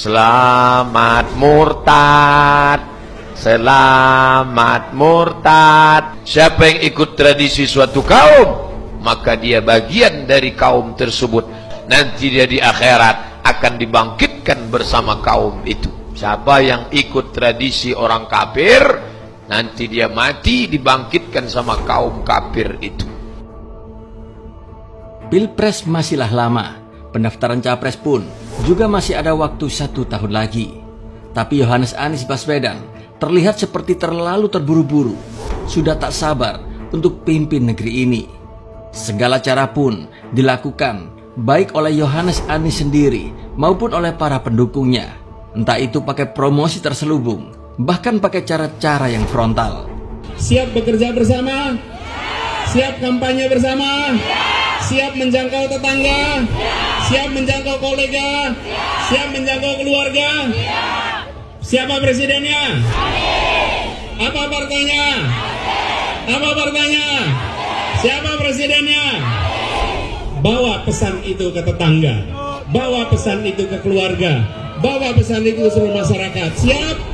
Selamat murtad. Selamat murtad. Siapa yang ikut tradisi suatu kaum, maka dia bagian dari kaum tersebut. Nanti dia di akhirat akan dibangkitkan bersama kaum itu. Siapa yang ikut tradisi orang kafir, nanti dia mati dibangkitkan sama kaum kafir itu. Pilpres masihlah lama, pendaftaran capres pun juga masih ada waktu satu tahun lagi. Tapi Yohanes Anies Baswedan terlihat seperti terlalu terburu-buru, sudah tak sabar untuk pimpin negeri ini. Segala cara pun dilakukan baik oleh Yohanes Anies sendiri maupun oleh para pendukungnya. Entah itu pakai promosi terselubung, bahkan pakai cara-cara yang frontal. Siap bekerja bersama? Siap kampanye bersama? Siap menjangkau tetangga? Siap menjangkau kolega? Siap menjangkau keluarga? Siapa presidennya? Apa partainya? Apa partainya? Siapa presidennya? Bawa pesan itu ke tetangga, bawa pesan itu ke keluarga, bawa pesan itu ke seluruh masyarakat. Siap?